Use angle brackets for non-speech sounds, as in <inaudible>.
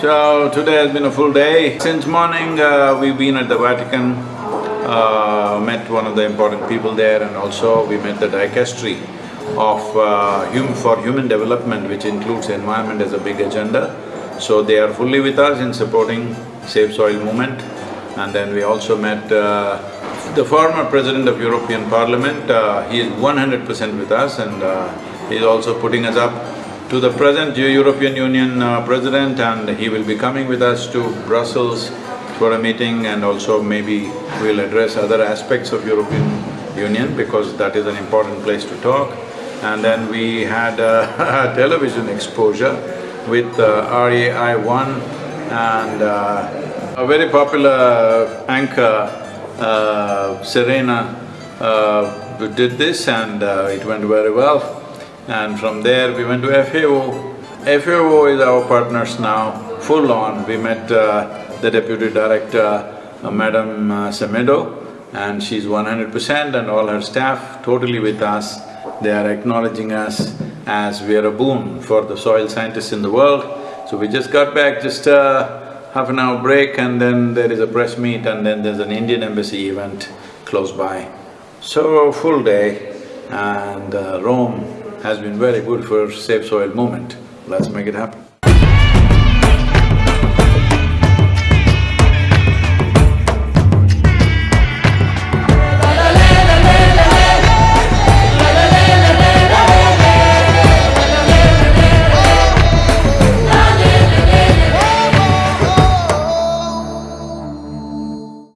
So today has been a full day. Since morning, uh, we've been at the Vatican, uh, met one of the important people there and also we met the dicastery of uh, hum for human development which includes environment as a big agenda. So they are fully with us in supporting Save Soil movement. And then we also met uh, the former president of European Parliament, uh, he is one hundred percent with us and uh, he is also putting us up to the present European Union uh, president and he will be coming with us to Brussels for a meeting and also maybe we'll address other aspects of European Union because that is an important place to talk. And then we had a <laughs> television exposure with uh, RAI One and uh, a very popular anchor, uh, Serena, uh, did this and uh, it went very well. And from there we went to FAO. FAO is our partners now, full on. We met uh, the deputy director, uh, Madam uh, Semedo, and she's one hundred percent and all her staff totally with us. They are acknowledging us as we are a boon for the soil scientists in the world. So we just got back, just a half an hour break and then there is a press meet and then there's an Indian embassy event close by. So, full day and uh, Rome has been very good for Save Soil movement. Let's make it happen.